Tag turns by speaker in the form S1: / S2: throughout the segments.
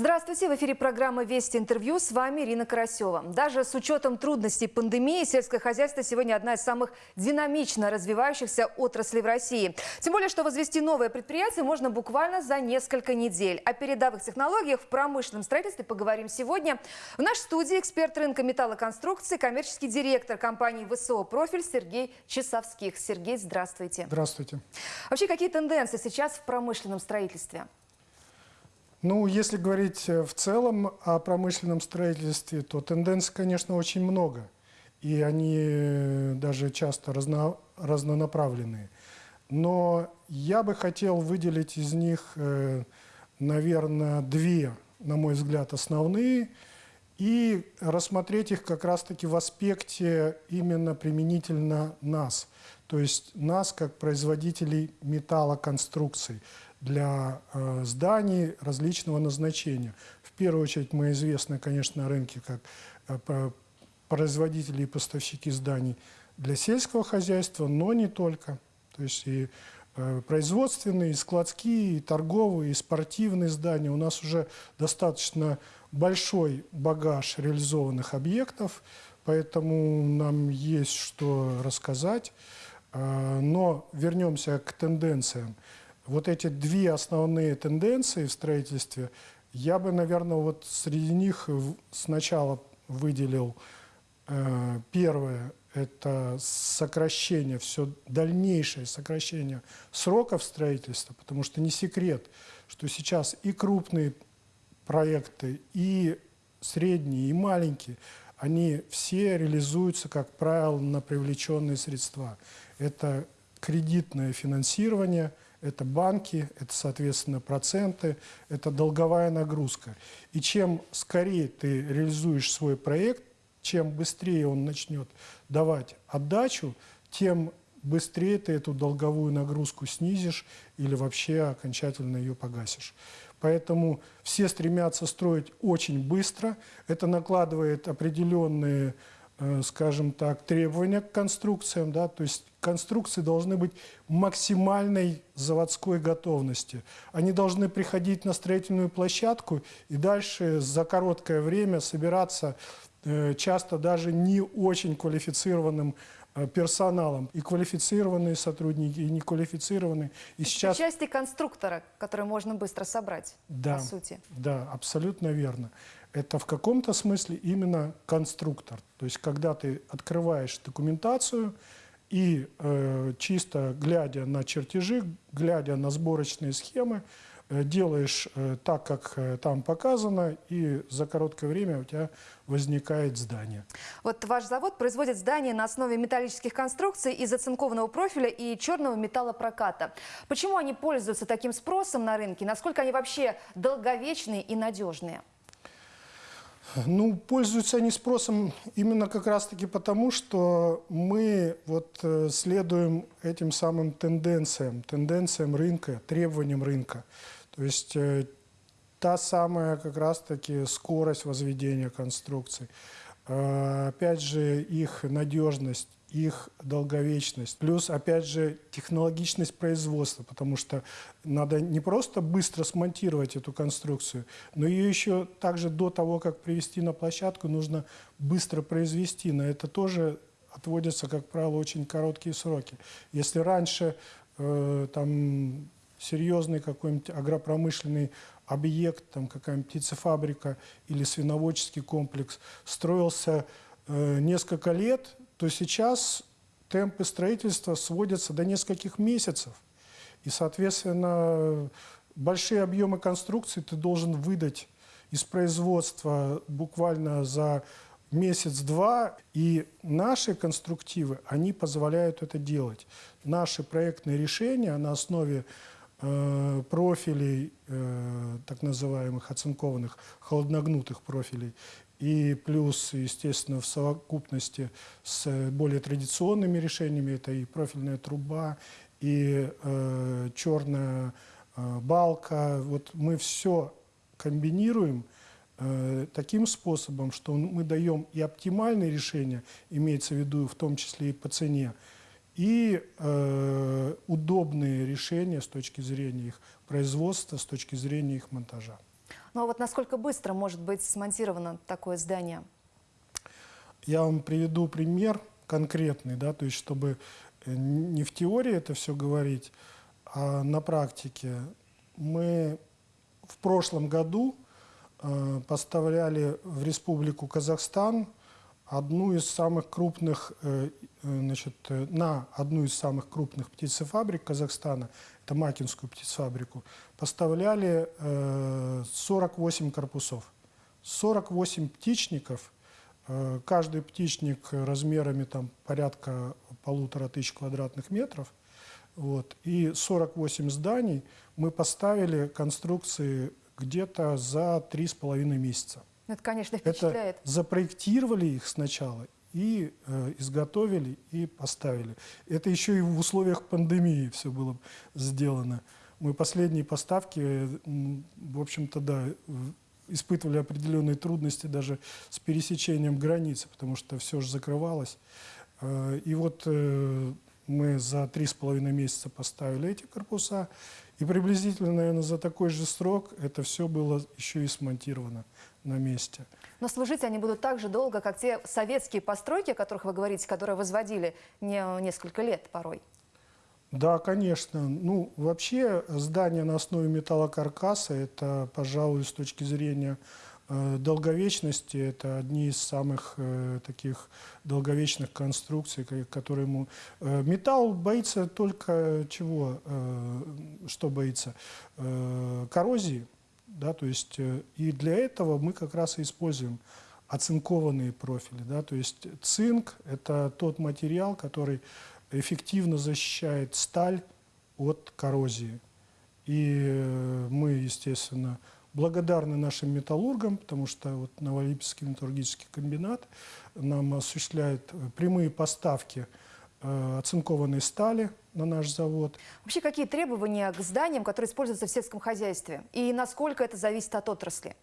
S1: Здравствуйте, в эфире программа «Вести интервью». С вами Ирина Карасева. Даже с учетом трудностей пандемии, сельское хозяйство сегодня одна из самых динамично развивающихся отраслей в России. Тем более, что возвести новое предприятие можно буквально за несколько недель. О передовых технологиях в промышленном строительстве поговорим сегодня. В нашей студии эксперт рынка металлоконструкции, коммерческий директор компании ВСО «Профиль» Сергей Часовских. Сергей, здравствуйте.
S2: Здравствуйте.
S1: Вообще, какие тенденции сейчас в промышленном строительстве?
S2: Ну, если говорить э, в целом о промышленном строительстве, то тенденций, конечно, очень много. И они э, даже часто разно, разнонаправленные. Но я бы хотел выделить из них, э, наверное, две, на мой взгляд, основные, и рассмотреть их как раз-таки в аспекте именно применительно нас, то есть нас как производителей металлоконструкций для э, зданий различного назначения. В первую очередь мы известны, конечно, на рынке как э, производители и поставщики зданий для сельского хозяйства, но не только. То есть и э, производственные, и складские, и торговые, и спортивные здания. У нас уже достаточно большой багаж реализованных объектов, поэтому нам есть что рассказать. Э, но вернемся к тенденциям. Вот эти две основные тенденции в строительстве, я бы, наверное, вот среди них сначала выделил э, первое, это сокращение, все дальнейшее сокращение сроков строительства, потому что не секрет, что сейчас и крупные проекты, и средние, и маленькие, они все реализуются, как правило, на привлеченные средства. Это кредитное финансирование – это банки, это, соответственно, проценты, это долговая нагрузка. И чем скорее ты реализуешь свой проект, чем быстрее он начнет давать отдачу, тем быстрее ты эту долговую нагрузку снизишь или вообще окончательно ее погасишь. Поэтому все стремятся строить очень быстро. Это накладывает определенные скажем так, требования к конструкциям, да, то есть конструкции должны быть максимальной заводской готовности. Они должны приходить на строительную площадку и дальше за короткое время собираться э, часто даже не очень квалифицированным э, персоналом. И квалифицированные сотрудники, и неквалифицированные. И
S1: сейчас... Части конструктора, которые можно быстро собрать,
S2: да,
S1: по сути.
S2: Да, абсолютно верно это в каком-то смысле именно конструктор. То есть, когда ты открываешь документацию и э, чисто глядя на чертежи, глядя на сборочные схемы, э, делаешь э, так, как э, там показано, и за короткое время у тебя возникает здание.
S1: Вот ваш завод производит здания на основе металлических конструкций из оцинкованного профиля и черного металлопроката. Почему они пользуются таким спросом на рынке? Насколько они вообще долговечные и надежные?
S2: Ну, пользуются они спросом именно как раз-таки потому, что мы вот э, следуем этим самым тенденциям, тенденциям рынка, требованиям рынка. То есть э, та самая как раз-таки скорость возведения конструкций, э, опять же их надежность, их долговечность. Плюс, опять же, технологичность производства, потому что надо не просто быстро смонтировать эту конструкцию, но ее еще также до того, как привести на площадку, нужно быстро произвести. На это тоже отводятся, как правило, очень короткие сроки. Если раньше э, там серьезный какой-нибудь агропромышленный объект, там какая-нибудь птицефабрика или свиноводческий комплекс строился э, несколько лет, то сейчас темпы строительства сводятся до нескольких месяцев. И, соответственно, большие объемы конструкции ты должен выдать из производства буквально за месяц-два. И наши конструктивы, они позволяют это делать. Наши проектные решения на основе профилей, э, так называемых оцинкованных, холодногнутых профилей, и плюс, естественно, в совокупности с более традиционными решениями, это и профильная труба, и э, черная э, балка. Вот мы все комбинируем э, таким способом, что мы даем и оптимальные решения, имеется в виду в том числе и по цене, и э, удобные решения с точки зрения их производства, с точки зрения их монтажа.
S1: Ну а вот насколько быстро может быть смонтировано такое здание?
S2: Я вам приведу пример конкретный, да, то есть чтобы э, не в теории это все говорить, а на практике. Мы в прошлом году э, поставляли в Республику Казахстан одну из самых крупных, э, э, значит, э, на одну из самых крупных птицефабрик Казахстана, это Макинскую птицефабрику, поставляли э, 48 корпусов. 48 птичников, каждый птичник размерами там порядка полутора тысяч квадратных метров, вот, и 48 зданий мы поставили конструкции где-то за три с половиной месяца.
S1: Это, конечно,
S2: Это
S1: впечатляет.
S2: запроектировали их сначала и э, изготовили и поставили. Это еще и в условиях пандемии все было сделано. Мы последние поставки, в общем-то, да, испытывали определенные трудности даже с пересечением границы, потому что все же закрывалось. Э, И вот э, мы за три с половиной месяца поставили эти корпуса, и приблизительно, наверное, за такой же срок это все было еще и смонтировано на месте.
S1: Но служить они будут так же долго, как те советские постройки, о которых вы говорите, которые возводили не, несколько лет порой.
S2: Да, конечно. Ну, вообще здание на основе металлокаркаса, это, пожалуй, с точки зрения долговечности, это одни из самых э, таких долговечных конструкций, ко- которые ему... э, металл боится только чего? э, что боится? Э, коррозии, да, то есть э, и для этого мы как раз и используем оцинкованные профили, да, то есть цинк – это тот материал, который эффективно защищает сталь от коррозии. И э, мы, естественно, благодарны нашим металлургам, потому что вот Новолипецкий металлургический комбинат нам осуществляет прямые поставки э, оцинкованной стали на наш завод.
S1: Вообще, какие требования к зданиям, которые используются в сельском хозяйстве? И насколько это зависит от отрасли?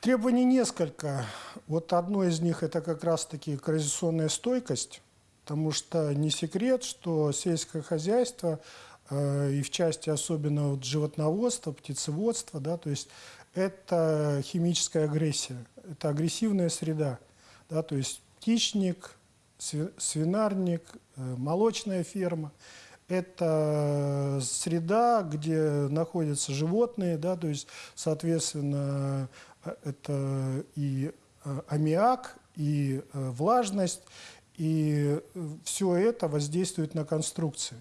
S2: Требований несколько. Вот одно из них это как раз-таки коррозионная стойкость, потому что не секрет, что сельское хозяйство и в части особенно вот животноводства, птицеводства, да, то есть это химическая агрессия, это агрессивная среда, да, то есть птичник, сви- свинарник, э, молочная ферма. Это среда, где находятся животные, да, то есть, соответственно, э, это и э, аммиак, и э, влажность, и все это воздействует на конструкции.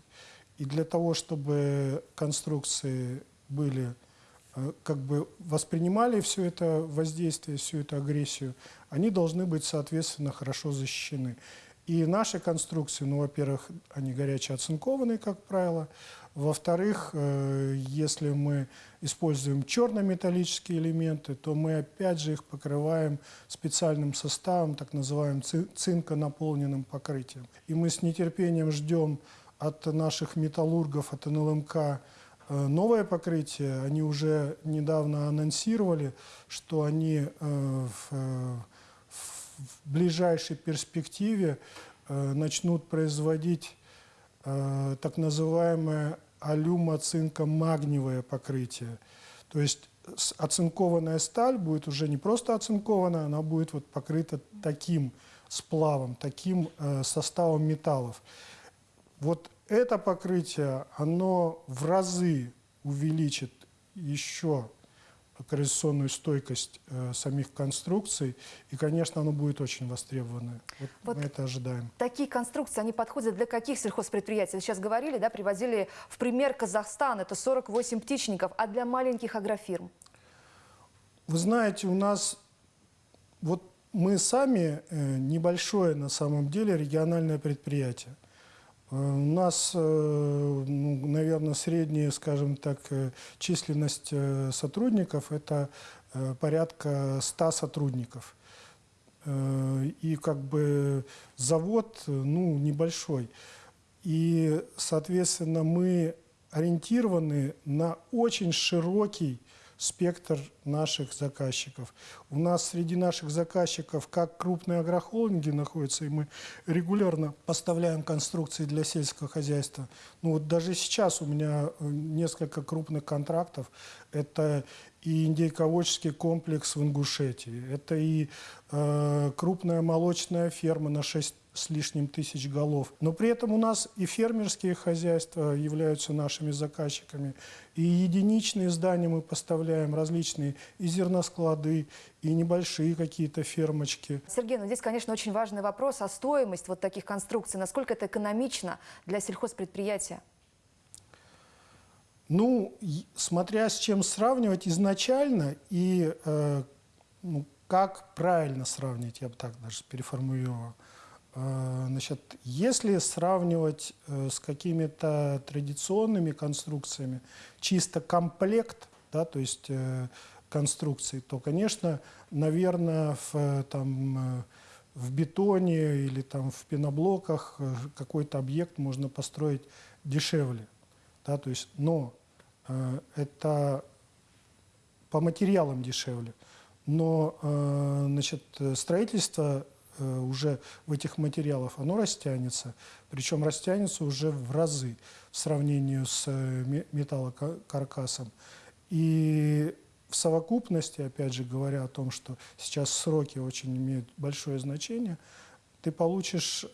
S2: И для того, чтобы конструкции были э, как бы воспринимали все это воздействие, всю эту агрессию, они должны быть, соответственно, хорошо защищены. И наши конструкции, ну, во-первых, они горяче оцинкованные, как правило. Во-вторых, э, если мы используем черно-металлические элементы, то мы опять же их покрываем специальным составом, так называемым ци- цинконаполненным покрытием. И мы с нетерпением ждем от наших металлургов, от НЛМК э, новое покрытие. Они уже недавно анонсировали, что они э, в, э, в ближайшей перспективе начнут производить так называемое алюмоцинко-магниевое покрытие. То есть оцинкованная сталь будет уже не просто оцинкована, она будет вот покрыта таким сплавом, таким составом металлов. Вот это покрытие, оно в разы увеличит еще коррозионную стойкость э, самих конструкций, и, конечно, оно будет очень востребованное. Вот
S1: Вот
S2: мы это ожидаем.
S1: Такие конструкции, они подходят для каких сельхозпредприятий? Сейчас говорили, да, приводили в пример Казахстан, это 48 птичников, а для маленьких агрофирм?
S2: Вы знаете, у нас вот мы сами э, небольшое на самом деле региональное предприятие. Э, У нас, э, ну, наверное, средняя, скажем так, э, численность сотрудников – это порядка 100 сотрудников. И как бы завод, ну, небольшой. И, соответственно, мы ориентированы на очень широкий спектр наших заказчиков. У нас среди наших заказчиков как крупные агрохолдинги находятся, и мы регулярно поставляем конструкции для сельского хозяйства. Ну вот даже сейчас у меня э, несколько крупных контрактов. Это и индейководческий комплекс в Ингушетии, это и э, крупная молочная ферма на 6 с лишним тысяч голов. Но при этом у нас и фермерские хозяйства являются нашими заказчиками, и единичные здания мы поставляем, различные и зерносклады, и небольшие какие-то фермочки.
S1: Сергей, ну здесь, конечно, очень важный вопрос, а стоимость вот таких конструкций, насколько это экономично для сельхозпредприятия?
S2: Ну, смотря с чем сравнивать изначально и э, ну, как правильно сравнить, я бы так даже переформулировал. Э, значит, если сравнивать э, с какими-то традиционными конструкциями, чисто комплект, да, то есть э, конструкции, то, конечно, наверное, в, там, в бетоне или там, в пеноблоках какой-то объект можно построить дешевле. Да, то есть, но это по материалам дешевле. Но значит, строительство уже в этих материалах, оно растянется. Причем растянется уже в разы в сравнении с металлокаркасом. И в совокупности, опять же говоря о том, что сейчас сроки очень имеют большое значение, ты получишь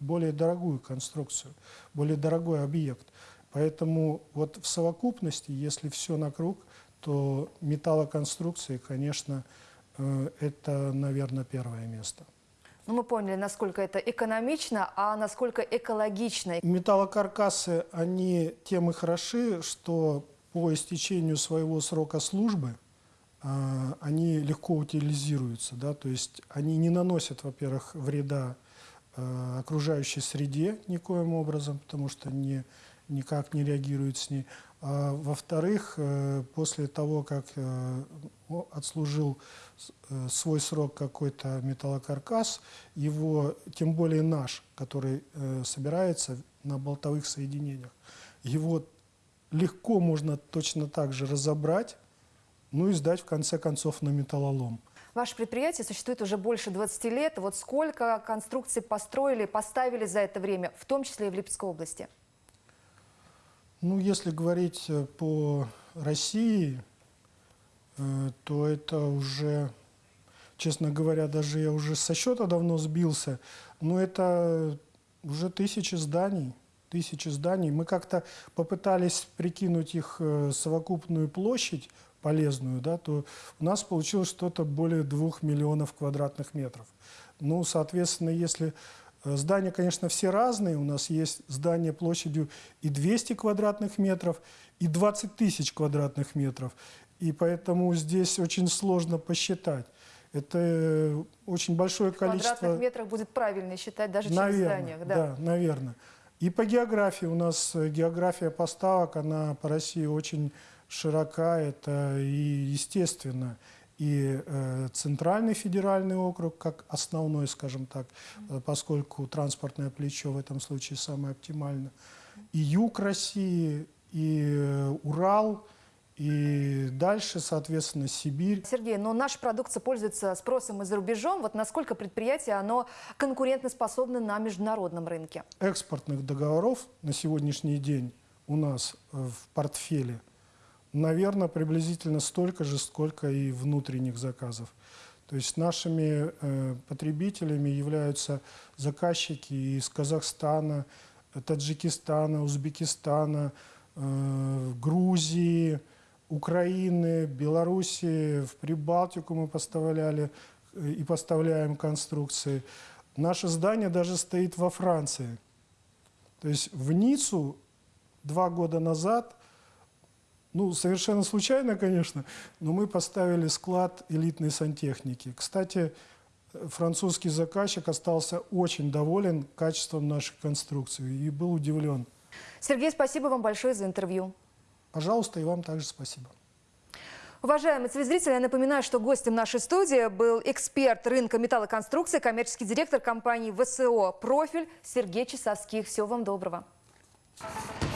S2: более дорогую конструкцию, более дорогой объект. Поэтому вот в совокупности, если все на круг, то металлоконструкции, конечно, э, это, наверное, первое место.
S1: Ну, мы поняли, насколько это экономично, а насколько экологично.
S2: Металлокаркасы, они тем и хороши, что по истечению своего срока службы э, они легко утилизируются. Да? То есть они не наносят, во-первых, вреда э, окружающей среде никоим образом, потому что не никак не реагирует с ней. А, Во-вторых, э, после того, как э, отслужил э, свой срок какой-то металлокаркас, его, тем более наш, который собирается на болтовых соединениях, его легко можно точно так же разобрать, ну и сдать в конце концов на металлолом.
S1: Ваше предприятие существует уже больше 20 лет. Вот сколько конструкций построили, поставили за это время, в том числе и в Липецкой области?
S2: Ну, если говорить э, по России, э, то это уже, честно говоря, даже я уже со счета давно сбился, но это уже тысячи зданий, тысячи зданий. Мы как-то попытались прикинуть их э, совокупную площадь полезную, да, то у нас получилось что-то более двух миллионов квадратных метров. Ну, соответственно, если здания, конечно, все разные. У нас есть здания площадью и 200 квадратных метров, и 20 тысяч квадратных метров. И поэтому здесь очень сложно посчитать. Это э, очень большое количество...
S1: В квадратных метрах будет правильно считать даже
S2: наверное,
S1: чем в зданиях. Да.
S2: да, наверное. И по географии. У нас э, география поставок, она по России очень широка. Это и естественно и э, Центральный федеральный округ, как основной, скажем так, э, поскольку транспортное плечо в этом случае самое оптимально, и юг России, и э, Урал, и дальше, соответственно, Сибирь.
S1: Сергей, но наша продукция пользуется спросом и за рубежом. Вот насколько предприятие, оно конкурентоспособно на международном рынке?
S2: Экспортных договоров на сегодняшний день у нас в портфеле – наверное, приблизительно столько же, сколько и внутренних заказов. То есть нашими э, потребителями являются заказчики из Казахстана, Таджикистана, Узбекистана, э, Грузии, Украины, Белоруссии, в Прибалтику мы поставляли э, и поставляем конструкции. Наше здание даже стоит во Франции. То есть в Ниццу два года назад – ну, совершенно случайно, конечно, но мы поставили склад элитной сантехники. Кстати, французский заказчик остался очень доволен качеством нашей конструкции и был удивлен.
S1: Сергей, спасибо вам большое за интервью.
S2: Пожалуйста, и вам также спасибо.
S1: Уважаемые телезрители, я напоминаю, что гостем нашей студии был эксперт рынка металлоконструкции, коммерческий директор компании ВСО «Профиль» Сергей Часовских. Всего вам доброго. Thank you.